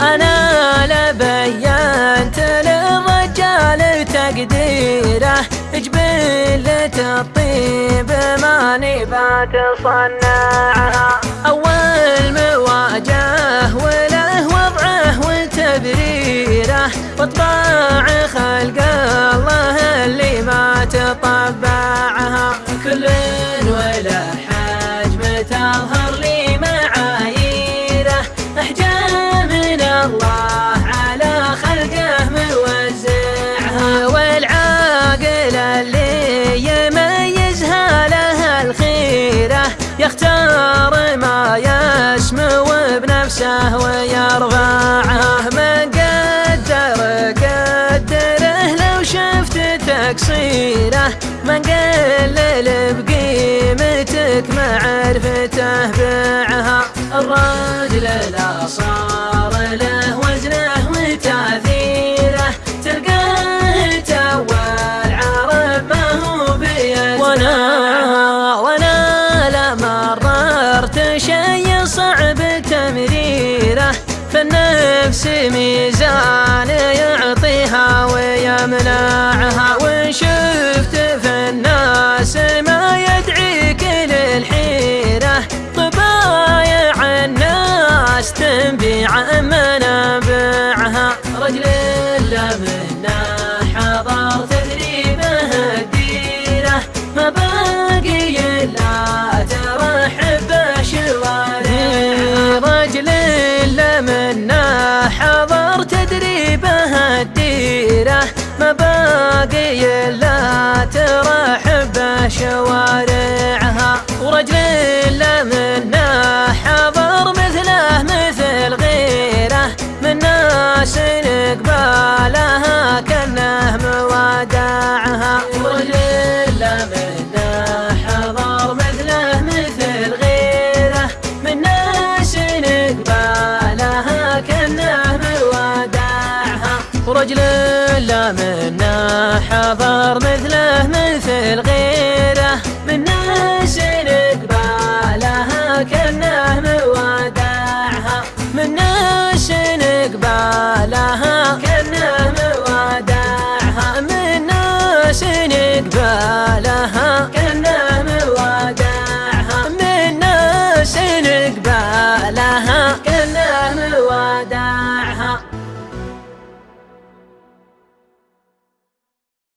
أنا لبينت للرجال تقديره. جبلة الطيب ما نبات صنعها. أول مواجه وله وضعه وتبريره وطباع خلق يختار ما يسمو بنفسه ويرفعها من قدر قدره لو شفت تقصيره. من قلل بقيمتك معرفته بعها الرجل لا صار فالنفس ميزان يعطيها ويمنعها. ما باقي الا ترحب ولا منا حضر مثله مثل غيره من شنق بالها كأنه مودعها. من شنق قبالها كأنه مودعها. من شنق قبالها كأنه مودعها. منا كأنه مودعها.